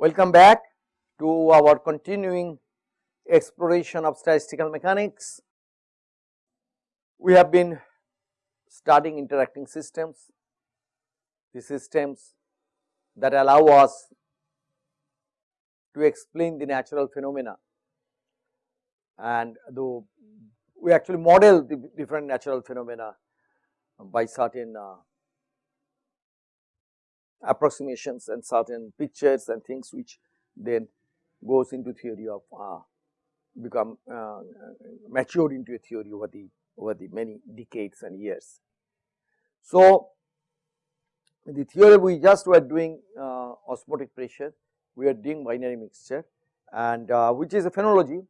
Welcome back to our continuing exploration of statistical mechanics. We have been studying interacting systems, the systems that allow us to explain the natural phenomena and though we actually model the different natural phenomena by certain uh, approximations and certain pictures and things which then goes into theory of uh, become uh, matured into a theory over the over the many decades and years. So, the theory we just were doing uh, osmotic pressure, we are doing binary mixture and uh, which is a phenology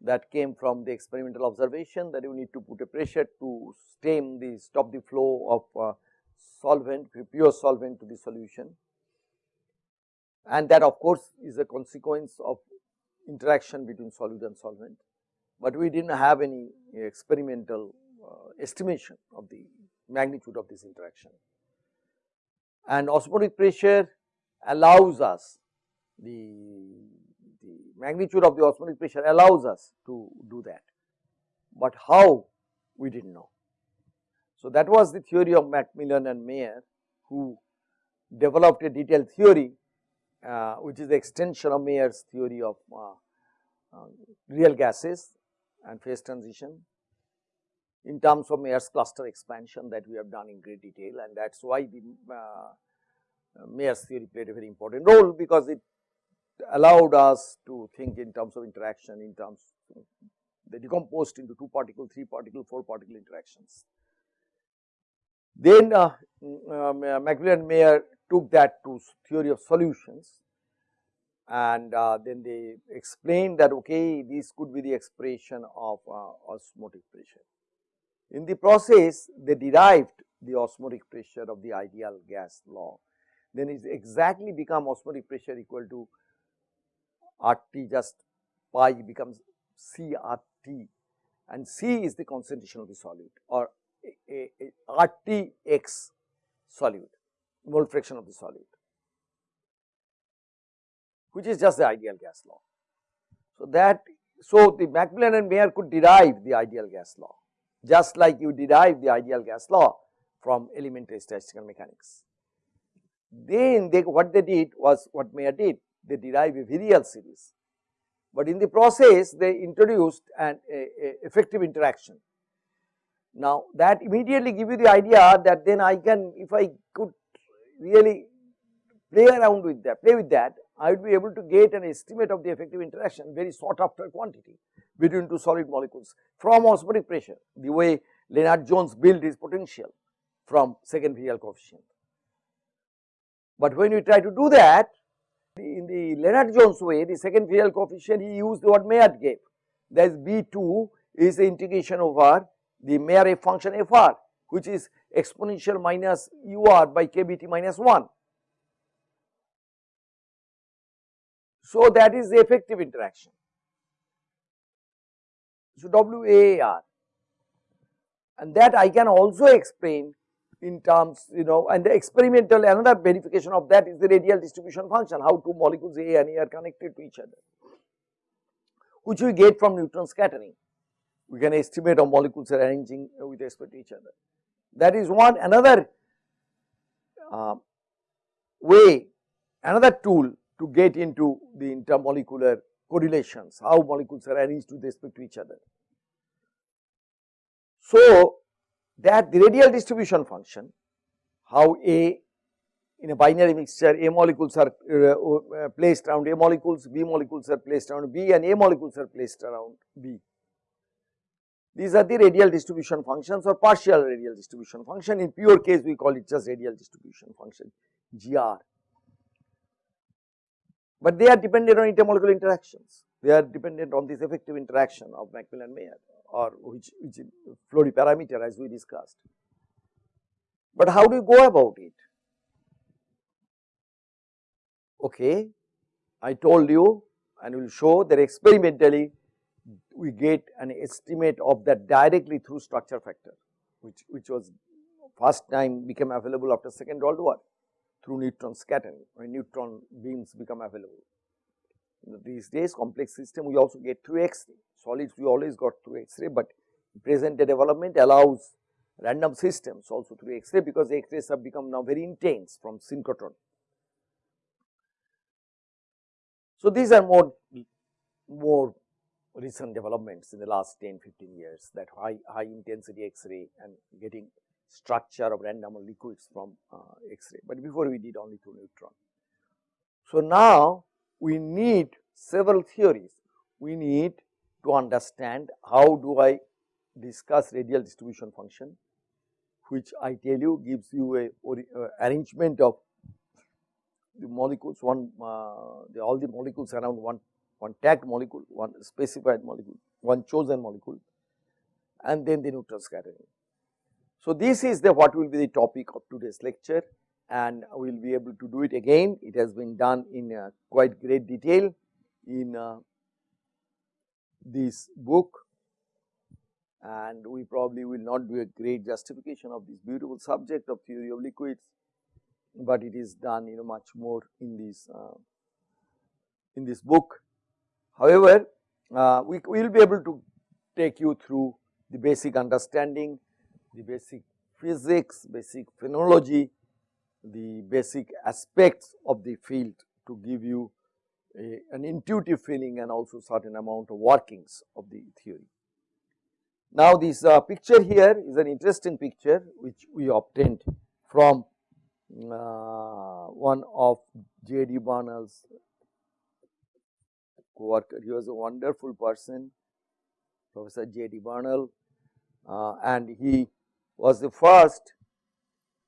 that came from the experimental observation that you need to put a pressure to stem the stop the flow of uh, solvent pure solvent to the solution and that of course is a consequence of interaction between solute and solvent, but we did not have any experimental uh, estimation of the magnitude of this interaction. And osmotic pressure allows us the, the magnitude of the osmotic pressure allows us to do that, but how we did not know. So, that was the theory of McMillan and Mayer who developed a detailed theory uh, which is the extension of Mayer's theory of uh, uh, real gases and phase transition in terms of Mayer's cluster expansion that we have done in great detail and that is why the uh, Mayer's theory played a very important role because it allowed us to think in terms of interaction in terms they decomposed into 2 particle, 3 particle, 4 particle interactions. Then uh, uh, McMillan Mayer took that to theory of solutions. And uh, then they explained that okay this could be the expression of uh, osmotic pressure. In the process they derived the osmotic pressure of the ideal gas law. Then it exactly become osmotic pressure equal to RT just pi becomes CRT and C is the concentration of the solute or RTX solute, mole fraction of the solute, which is just the ideal gas law. So, that so the McMillan and Mayer could derive the ideal gas law, just like you derive the ideal gas law from elementary statistical mechanics. Then they what they did was what Mayer did, they derived a virial series, but in the process they introduced an a, a effective interaction now that immediately give you the idea that then I can if I could really play around with that, play with that, I would be able to get an estimate of the effective interaction very sought after quantity between two solid molecules from osmotic pressure the way Lennard-Jones built his potential from second virial coefficient. But when we try to do that in the Lennard-Jones way the second virial coefficient he used what Mayer gave that is B2 is the integration over the Mayer function fr which is exponential minus ur by kbt minus 1. So, that is the effective interaction. So, WAR and that I can also explain in terms you know and the experimental another verification of that is the radial distribution function how two molecules A and A are connected to each other which we get from neutron scattering we can estimate how molecules are arranging with respect to each other. That is one another uh, way, another tool to get into the intermolecular correlations, how molecules are arranged with respect to each other. So, that the radial distribution function, how A in a binary mixture A molecules are uh, uh, placed around A molecules, B molecules are placed around B and A molecules are placed around B. These are the radial distribution functions or partial radial distribution function. In pure case, we call it just radial distribution function, GR. But they are dependent on intermolecular interactions. They are dependent on this effective interaction of McMillan-Mayer or which, which Flory parameter as we discussed. But how do you go about it? Okay, I told you and will show that experimentally we get an estimate of that directly through structure factor which, which was first time became available after second World War. through neutron scattering when neutron beams become available. These days complex system we also get through X-ray, solids we always got through X-ray, but present day development allows random systems also through X-ray because X-rays have become now very intense from synchrotron. So, these are more, more recent developments in the last 10, 15 years that high, high intensity X-ray and getting structure of random liquids from uh, X-ray, but before we did only through neutron. So, now we need several theories. We need to understand how do I discuss radial distribution function, which I tell you gives you a, uh, arrangement of the molecules, one uh, the, all the molecules around one, one tagged molecule, one specified molecule, one chosen molecule and then the neutron scattering. So, this is the what will be the topic of today's lecture and we will be able to do it again. It has been done in uh, quite great detail in uh, this book and we probably will not do a great justification of this beautiful subject of theory of liquids, but it is done you know much more in this uh, in this book. However, uh, we will be able to take you through the basic understanding, the basic physics, basic phenomenology, the basic aspects of the field to give you a, an intuitive feeling and also certain amount of workings of the theory. Now, this uh, picture here is an interesting picture which we obtained from uh, one of J. D. Bernal's co-worker. He was a wonderful person, Professor J. D. Bernal, uh, and he was the first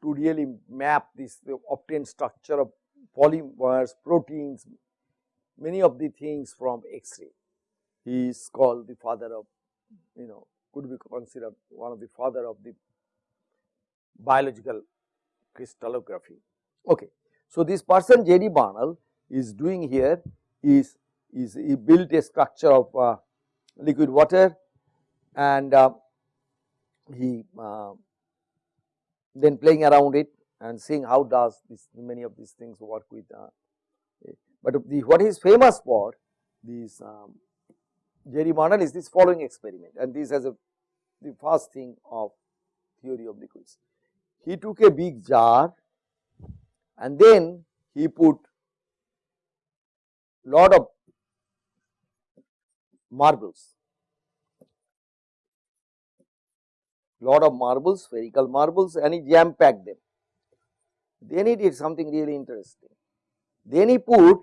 to really map this obtain structure of polymers, proteins, many of the things from X-ray. He is called the father of, you know, could be considered one of the father of the biological crystallography. Okay. So, this person J. D. Bernal is doing here is, is he built a structure of uh, liquid water and uh, he uh, then playing around it and seeing how does this many of these things work with. Uh, but the what is famous for this um, Jerry Bernal is this following experiment and this has a the first thing of theory of liquids. He took a big jar and then he put lot of marbles lot of marbles, spherical marbles and he jam packed them. Then he did something really interesting. Then he put,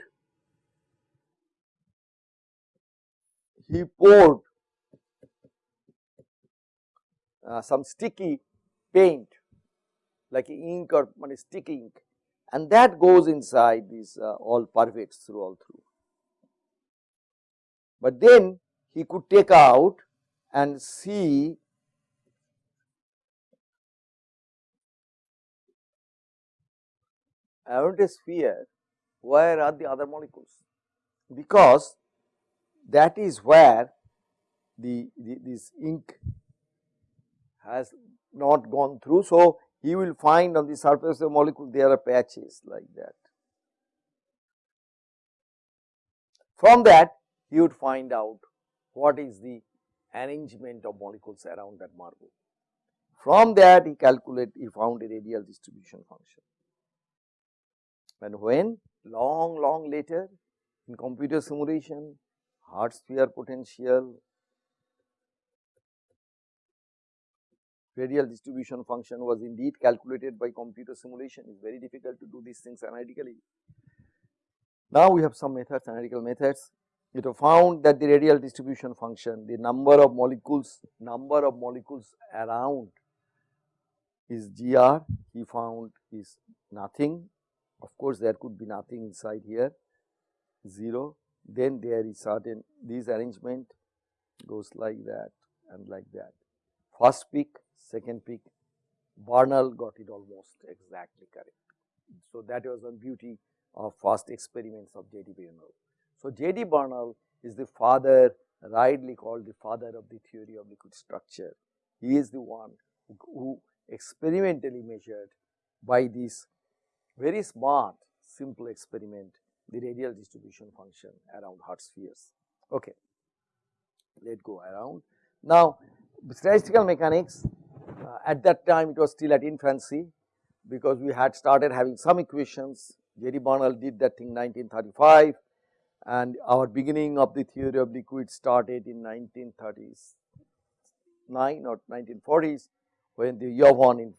he poured uh, some sticky paint like ink or sticky ink and that goes inside these uh, all pervades through all through. But then he could take out and see around a sphere where are the other molecules because that is where the, the this ink has not gone through. So, he will find on the surface of the molecule there are patches like that. From that he would find out what is the arrangement of molecules around that marble. From that he calculate he found a radial distribution function and when long long later in computer simulation hard sphere potential radial distribution function was indeed calculated by computer simulation it is very difficult to do these things analytically. Now we have some methods analytical methods it was found that the radial distribution function the number of molecules number of molecules around is gr he found is nothing of course, there could be nothing inside here 0 then there is certain this arrangement goes like that and like that. First peak, second peak, Bernal got it almost exactly correct. So, that was one beauty of first experiments of J. D. So, J. D. Bernal is the father rightly called the father of the theory of liquid structure. He is the one who, who experimentally measured by this very smart simple experiment the radial distribution function around hard spheres. Okay. Let go around. Now, statistical mechanics uh, at that time it was still at infancy because we had started having some equations. Jerry Bernal did that thing 1935 and our beginning of the theory of liquids started in 1930s 9 or 1940s when the Yvon in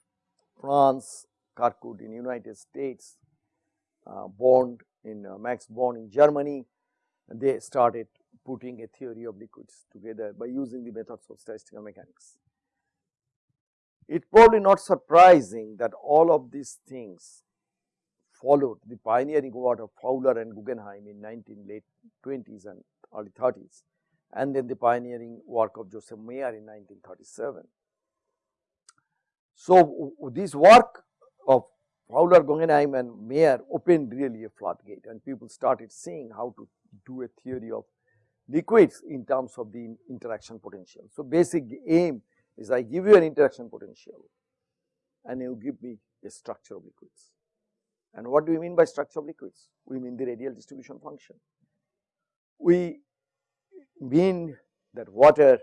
France, Kirkwood in United States, uh, Born in uh, Max Born in Germany, they started putting a theory of liquids together by using the methods of statistical mechanics. It probably not surprising that all of these things followed the pioneering work of Fowler and Guggenheim in 19 late 20s and early 30s and then the pioneering work of Joseph Mayer in 1937. So, this work of Fowler, Guggenheim and Mayer opened really a floodgate and people started seeing how to do a theory of liquids in terms of the interaction potential. So, basic aim is I give you an interaction potential and you give me a structure of liquids. And what do we mean by structure of liquids? We mean the radial distribution function. We mean that water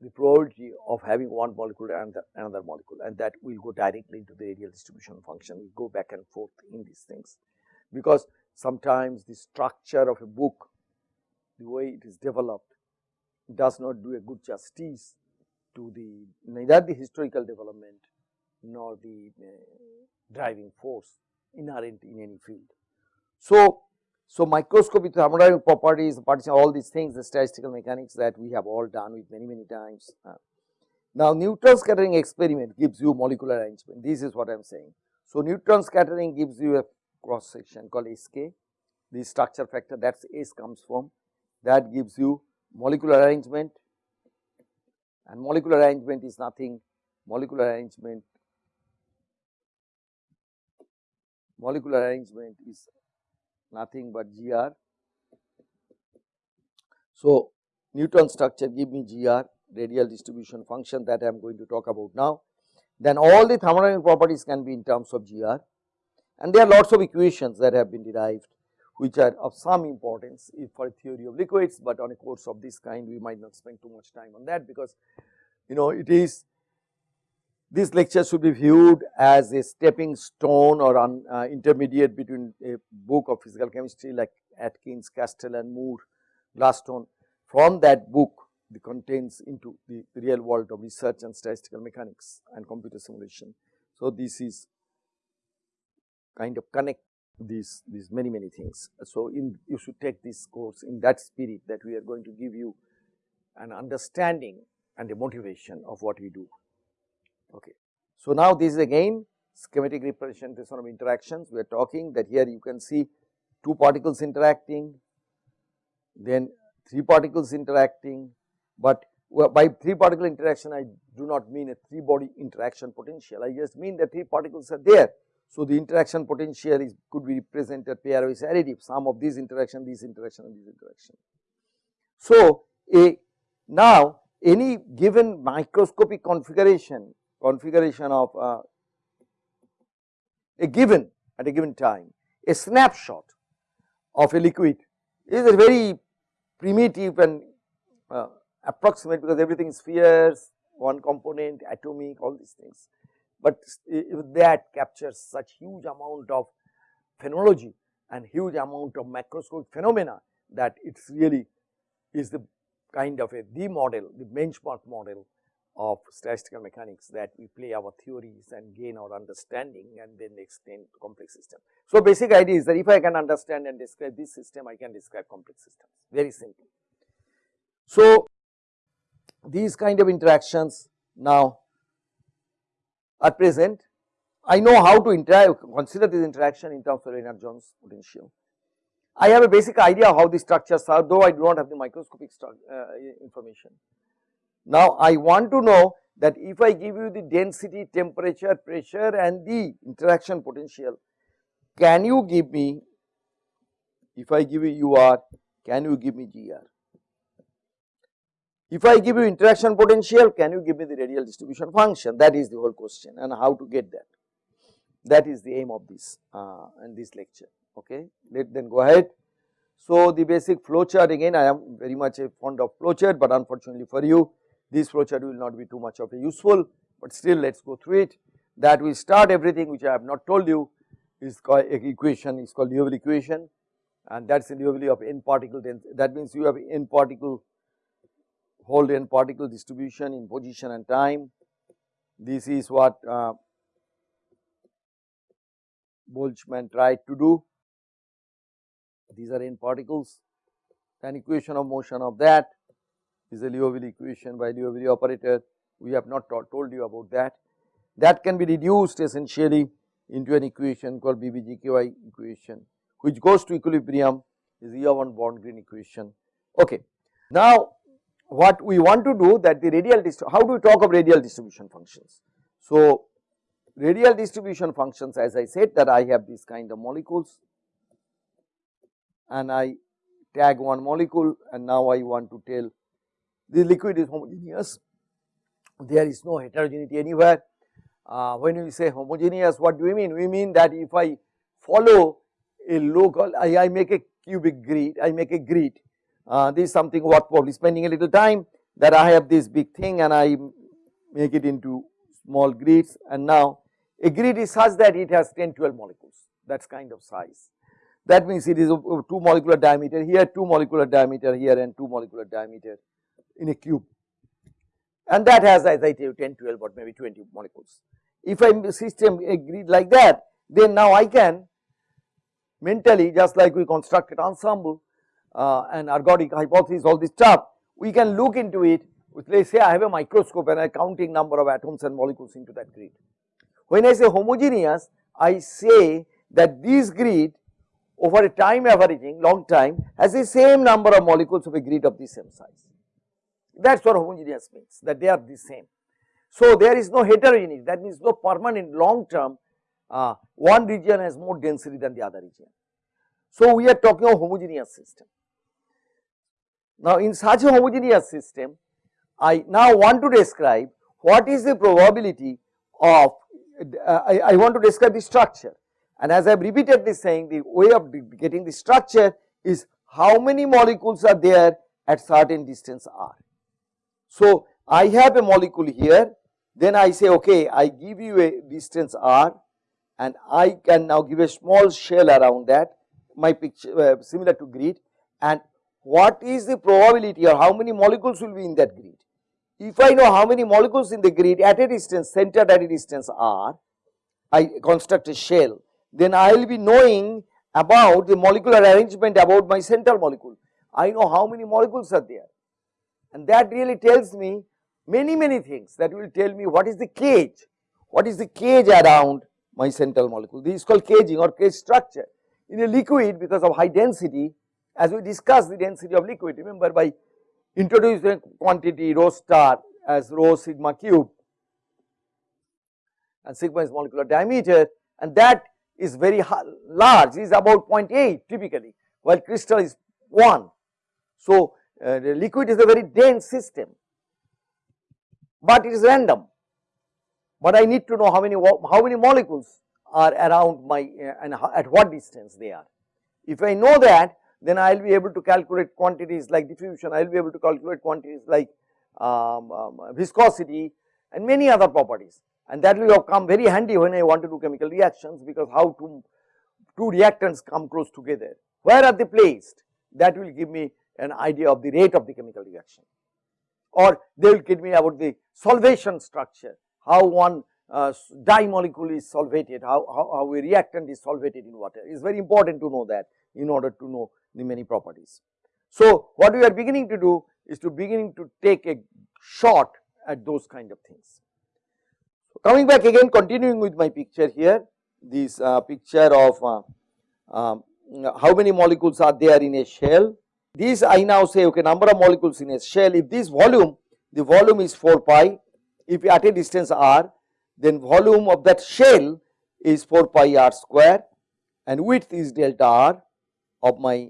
the probability of having one molecule and another molecule and that will go directly into the radial distribution function, we go back and forth in these things. Because sometimes the structure of a book, the way it is developed does not do a good justice to the neither the historical development nor the uh, driving force inherent in any field. So, so microscopy thermodynamic properties, partition, all these things, the statistical mechanics that we have all done with many, many times. Uh, now, neutron scattering experiment gives you molecular arrangement. This is what I am saying. So, neutron scattering gives you a cross section called SK. The structure factor that's S comes from that gives you molecular arrangement and molecular arrangement is nothing molecular arrangement molecular arrangement is nothing but GR. So, neutron structure give me GR radial distribution function that I am going to talk about now. Then all the thermodynamic properties can be in terms of GR and there are lots of equations that have been derived which are of some importance for theory of liquids, but on a course of this kind we might not spend too much time on that because you know it is this lecture should be viewed as a stepping stone or an uh, intermediate between a book of physical chemistry like Atkins, Castellan Moore, Gladstone. From that book the contents into the real world of research and statistical mechanics and computer simulation. So, this is kind of connect these these many many things. So, in you should take this course in that spirit that we are going to give you an understanding and a motivation of what we do. Okay. So, now this is again schematic representation of interactions. We are talking that here you can see two particles interacting, then three particles interacting, but by three particle interaction I do not mean a three body interaction potential, I just mean that three particles are there. So, the interaction potential is could be represented pairwise additive sum of these interaction, these interaction and these interaction. So, a now any given microscopic configuration configuration of uh, a given at a given time, a snapshot of a liquid is a very primitive and uh, approximate because everything is spheres, one component, atomic, all these things. But that captures such huge amount of phenology and huge amount of macroscopic phenomena that it's really is the kind of a the model, the benchmark model of statistical mechanics that we play our theories and gain our understanding and then extend to complex system. So, basic idea is that if I can understand and describe this system, I can describe complex systems very simple. So, these kind of interactions now are present. I know how to interact, consider this interaction in terms of Lennard-Jones potential. I have a basic idea how the structures are, though I do not have the microscopic uh, information. Now, I want to know that if I give you the density, temperature, pressure and the interaction potential, can you give me, if I give you UR, can you give me GR? If I give you interaction potential, can you give me the radial distribution function? That is the whole question and how to get that. that is the aim of this uh, and this lecture okay. Let then go ahead. So the basic flow chart again I am very much a fond of flow chart but unfortunately for you this flow chart will not be too much of a useful but still let us go through it. That we start everything which I have not told you. Is called equation. Is called Liouville equation. And that is the Liouville of n particle density. That means you have n particle whole n particle distribution in position and time. This is what uh, Boltzmann tried to do. These are n particles. An equation of motion of that is a Liouville equation by Liouville operator we have not told you about that that can be reduced essentially into an equation called BBGKY equation which goes to equilibrium is Yvon Born-Green equation. Okay. Now what we want to do that the radial how do we talk of radial distribution functions. So radial distribution functions as I said that I have these kind of molecules and I tag one molecule and now I want to tell the liquid is homogeneous. There is no heterogeneity anywhere. Uh, when we say homogeneous what do we mean? We mean that if I follow a local I, I make a cubic grid, I make a grid. Uh, this is something worth probably spending a little time that I have this big thing and I make it into small grids. And now a grid is such that it has 10 12 molecules. That is kind of size. That means it is a 2 molecular diameter here 2 molecular diameter here and 2 molecular diameter in a cube and that has as I tell you 10 12 or maybe 20 molecules. If I system a grid like that then now I can mentally just like we constructed ensemble uh, and ergodic hypothesis all this stuff we can look into it with let us say I have a microscope and I am counting number of atoms and molecules into that grid. When I say homogeneous I say that this grid over a time averaging long time has the same number of molecules of a grid of the same size that is what homogeneous means that they are the same. So, there is no heterogeneity that means no permanent long term uh, one region has more density than the other region. So, we are talking of homogeneous system. Now, in such a homogeneous system I now want to describe what is the probability of uh, I, I, want to describe the structure and as I have repeatedly saying the way of getting the structure is how many molecules are there at certain distance r. So, I have a molecule here then I say okay I give you a distance r and I can now give a small shell around that my picture uh, similar to grid and what is the probability or how many molecules will be in that grid. If I know how many molecules in the grid at a distance centered at a distance r I construct a shell then I will be knowing about the molecular arrangement about my central molecule. I know how many molecules are there and that really tells me many many things that will tell me what is the cage, what is the cage around my central molecule. This is called caging or cage structure. In a liquid because of high density as we discussed the density of liquid remember by introducing quantity rho star as rho sigma cube and sigma is molecular diameter and that is very large is about 0.8 typically while crystal is 1. So, uh, liquid is a very dense system but it is random. But I need to know how many how many molecules are around my uh, and at what distance they are. If I know that then I will be able to calculate quantities like diffusion, I will be able to calculate quantities like um, um, viscosity and many other properties and that will come very handy when I want to do chemical reactions because how to two reactants come close together, where are they placed that will give me an idea of the rate of the chemical reaction or they will tell me about the solvation structure, how one uh, dye molecule is solvated, how, how, how a reactant is solvated in water. It is very important to know that in order to know the many properties. So, what we are beginning to do is to beginning to take a shot at those kind of things. Coming back again continuing with my picture here, this uh, picture of uh, um, how many molecules are there in a shell this I now say okay number of molecules in a shell if this volume the volume is 4 pi if at a distance r then volume of that shell is 4 pi r square and width is delta r of my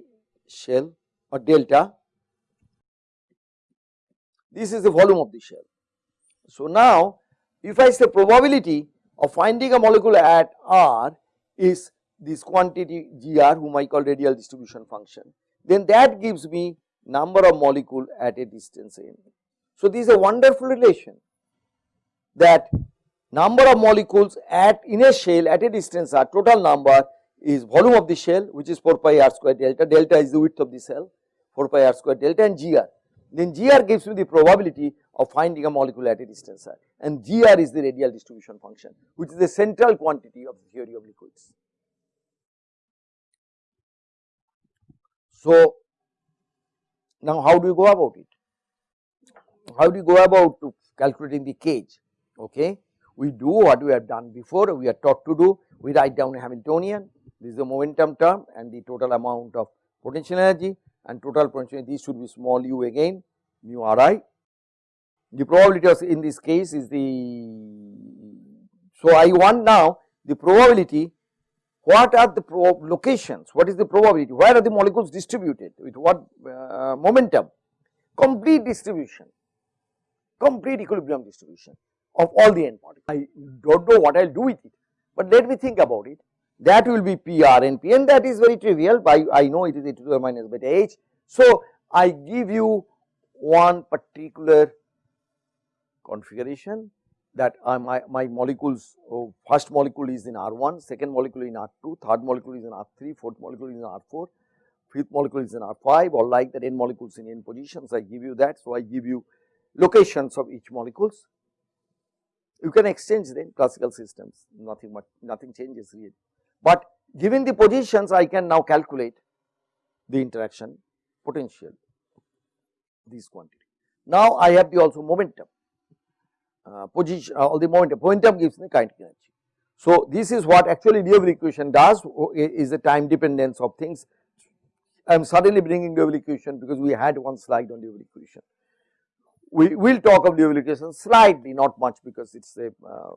shell or delta. This is the volume of the shell. So now if I say probability of finding a molecule at R is this quantity Gr whom I call radial distribution function, then that gives me number of molecule at a distance n. So, this is a wonderful relation that number of molecules at in a shell at a distance r total number is volume of the shell which is 4 pi r square delta, delta is the width of the cell 4 pi r square delta and gr. Then gr gives me the probability of finding a molecule at a distance r and gr is the radial distribution function which is the central quantity of the theory of liquids. So, now how do you go about it? How do you go about to calculating the cage? Okay. We do what we have done before, we are taught to do, we write down a Hamiltonian, this is the momentum term and the total amount of potential energy and total potential energy, should be small u again, mu ri. The probability of in this case is the, so I want now the probability, what are the locations, what is the probability, where are the molecules distributed, with what uh, momentum, complete distribution, complete equilibrium distribution of all the n particles. I don't know what I will do with it, but let me think about it. That will be P R N P and that is very trivial. By I know it is a to the minus beta h. So, I give you one particular configuration that uh, my, my molecules oh, first molecule is in R1, second molecule in R2, third molecule is in R3, fourth molecule is in R4, fifth molecule is in R5 or like that n molecules in n positions I give you that. So, I give you locations of each molecules you can exchange them classical systems nothing much nothing changes really. But given the positions I can now calculate the interaction potential these quantity. Now I have the also momentum uh, position uh, all the momentum momentum gives me kinetic energy. So this is what actually Liouville equation does is the time dependence of things. I am suddenly bringing Liouville equation because we had one slide on Liouville equation we will talk of Liouville equation slightly not much because it is a uh,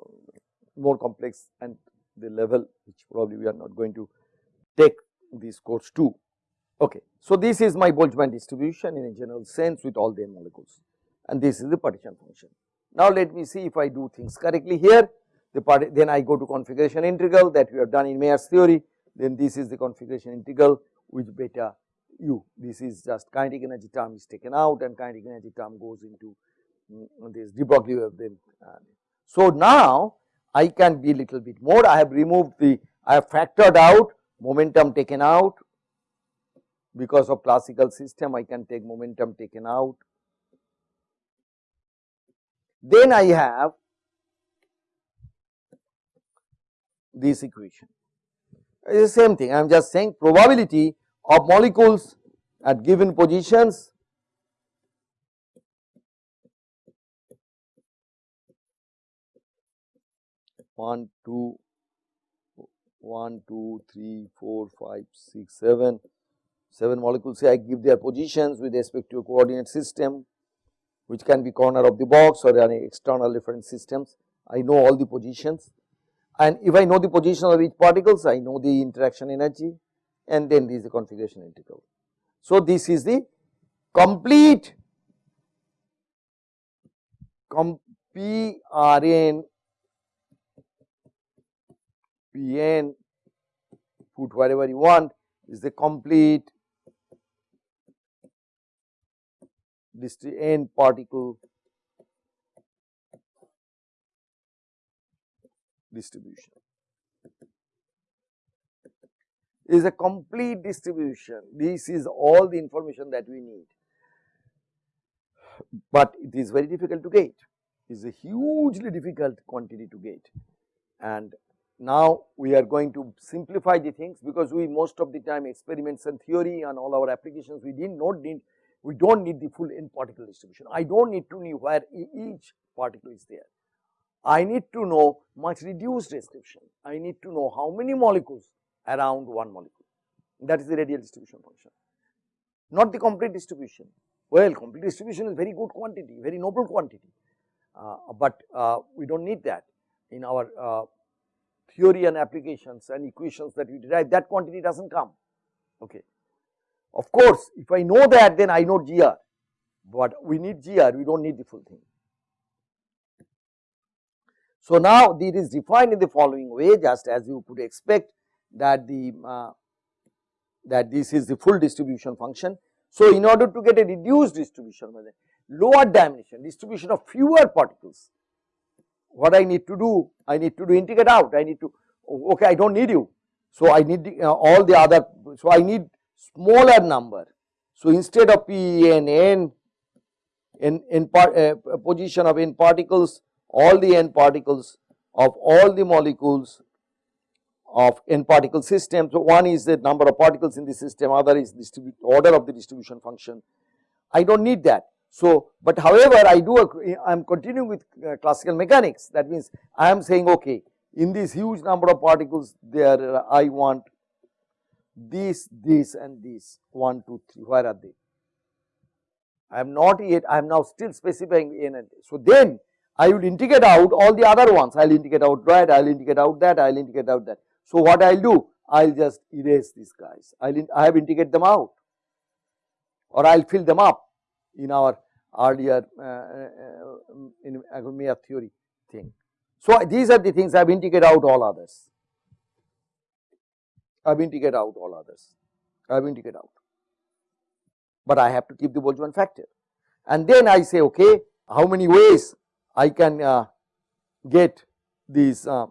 more complex and the level which probably we are not going to take this course to. Okay. So, this is my Boltzmann distribution in a general sense with all the molecules and this is the partition function. Now, let me see if I do things correctly here the part then I go to configuration integral that we have done in Mayer's theory then this is the configuration integral with beta u. This is just kinetic energy term is taken out and kinetic energy term goes into mm, this de Broglie wave then. So, now I can be little bit more I have removed the I have factored out momentum taken out because of classical system I can take momentum taken out. Then I have this equation. It is the same thing. I am just saying probability of molecules at given positions one, two, one, two, three, four, five, six, seven, seven molecules. I give their positions with respect to a coordinate system which can be corner of the box or any external reference systems. I know all the positions and if I know the position of each particles I know the interaction energy and then this is the configuration integral. So, this is the complete com PRN PN put whatever you want is the complete this n particle distribution is a complete distribution. This is all the information that we need, but it is very difficult to get. It is a hugely difficult quantity to get and now we are going to simplify the things because we most of the time experiments and theory and all our applications we did not need we do not need the full n particle distribution. I do not need to know where each particle is there. I need to know much reduced description. I need to know how many molecules around one molecule that is the radial distribution function not the complete distribution. Well complete distribution is very good quantity very noble quantity, uh, but uh, we do not need that in our uh, theory and applications and equations that we derive that quantity does not come okay. Of course, if I know that then I know GR, but we need GR we do not need the full thing. So, now it is defined in the following way just as you could expect that the uh, that this is the full distribution function. So, in order to get a reduced distribution lower dimension distribution of fewer particles what I need to do I need to do integrate out I need to okay I do not need you. So, I need the, uh, all the other so I need smaller number. So, instead of P n n in, in part, uh, position of n particles all the n particles of all the molecules of n particle system. So, one is the number of particles in the system other is distribute order of the distribution function I do not need that. So, but however I do I am continuing with uh, classical mechanics that means I am saying okay in this huge number of particles there I want this, this and this 1, 2, 3 where are they? I am not yet I am now still specifying n and so then I will integrate out all the other ones I will integrate out that I will integrate out that I will integrate out that. So what I will do I will just erase these guys I will I have integrate them out or I will fill them up in our earlier uh, uh, in academia theory thing. So these are the things I have integrated out all others. I have integrated out all others. I have integrated out, but I have to keep the Boltzmann factor. And then I say, okay, how many ways I can uh, get these uh,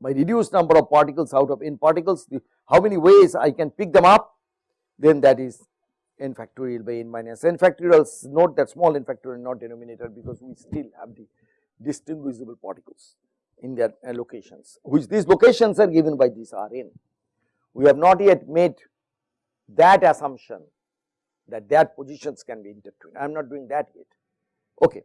reduced number of particles out of n particles, the, how many ways I can pick them up, then that is n factorial by n minus n factorial note that small n factorial not denominator because we still have the distinguishable particles in their uh, locations which these locations are given by this Rn. We have not yet made that assumption that their positions can be intertwined I am not doing that yet okay.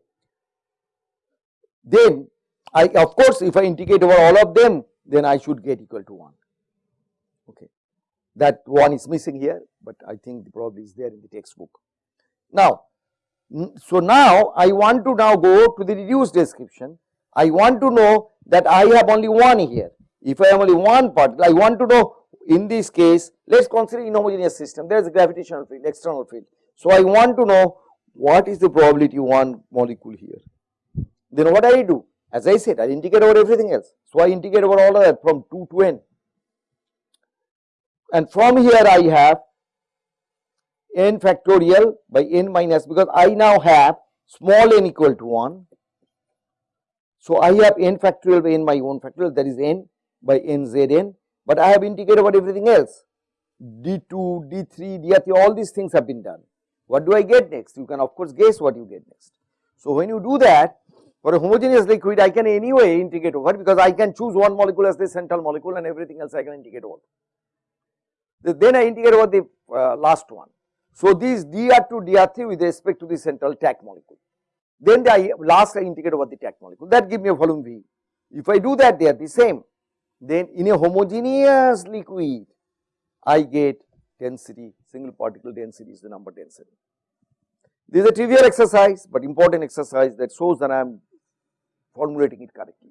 Then I of course if I integrate over all of them then I should get equal to 1 okay that one is missing here, but I think the probably is there in the textbook. Now, so now I want to now go to the reduced description. I want to know that I have only one here. If I have only one particle, I want to know in this case, let us consider inhomogeneous system, there is a gravitational field, external field. So I want to know what is the probability one molecule here. Then what I do? As I said, I integrate over everything else. So I integrate over all of that from 2 to n and from here I have n factorial by n minus because I now have small n equal to 1. So, I have n factorial by n my own factorial that is n by n z n, but I have integrated about everything else d2, d3, d3 all these things have been done. What do I get next? You can of course guess what you get next. So, when you do that for a homogeneous liquid I can anyway integrate over because I can choose one molecule as the central molecule and everything else I can integrate over then I integrate over the uh, last one. So, these dr2 dr3 with respect to the central tagged molecule. Then the last I integrate over the tagged molecule that give me a volume V. If I do that they are the same then in a homogeneous liquid I get density single particle density is the number density. This is a trivial exercise but important exercise that shows that I am formulating it correctly.